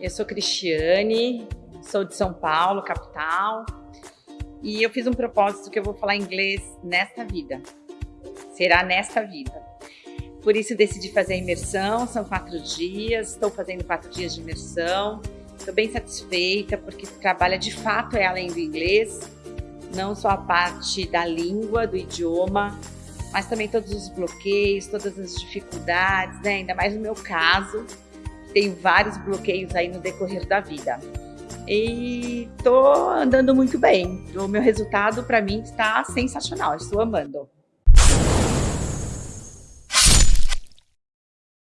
eu sou Cristiane, sou de São Paulo, capital, e eu fiz um propósito que eu vou falar inglês nesta vida. Será nesta vida. Por isso decidi fazer a imersão, são quatro dias, estou fazendo quatro dias de imersão. Estou bem satisfeita porque trabalha de fato é além do inglês, não só a parte da língua, do idioma, mas também todos os bloqueios, todas as dificuldades, né? ainda mais no meu caso, tenho vários bloqueios aí no decorrer da vida. E tô andando muito bem. O meu resultado para mim está sensacional, estou amando.